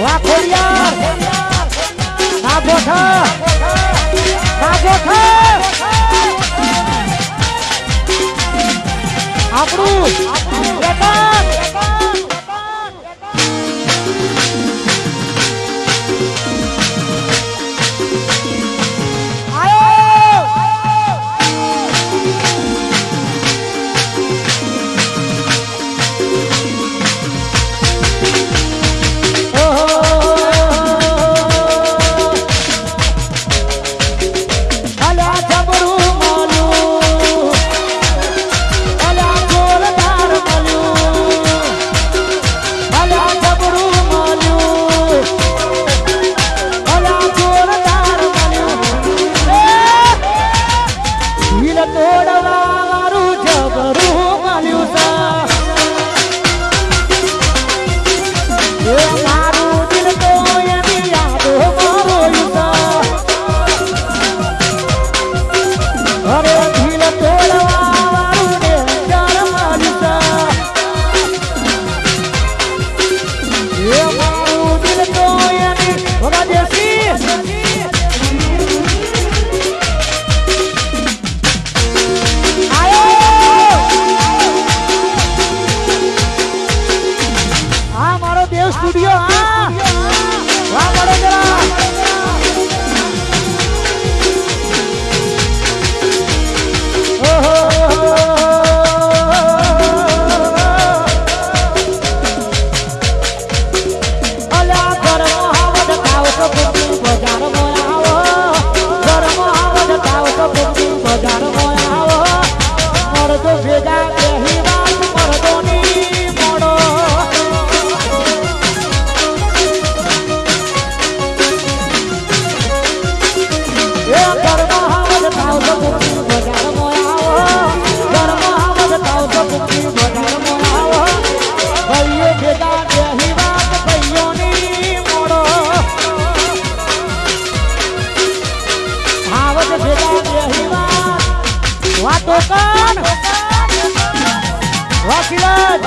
ખેરિયાર ના ગોઠા ના ગોઠા આપણું ટોકન વાકીરાજ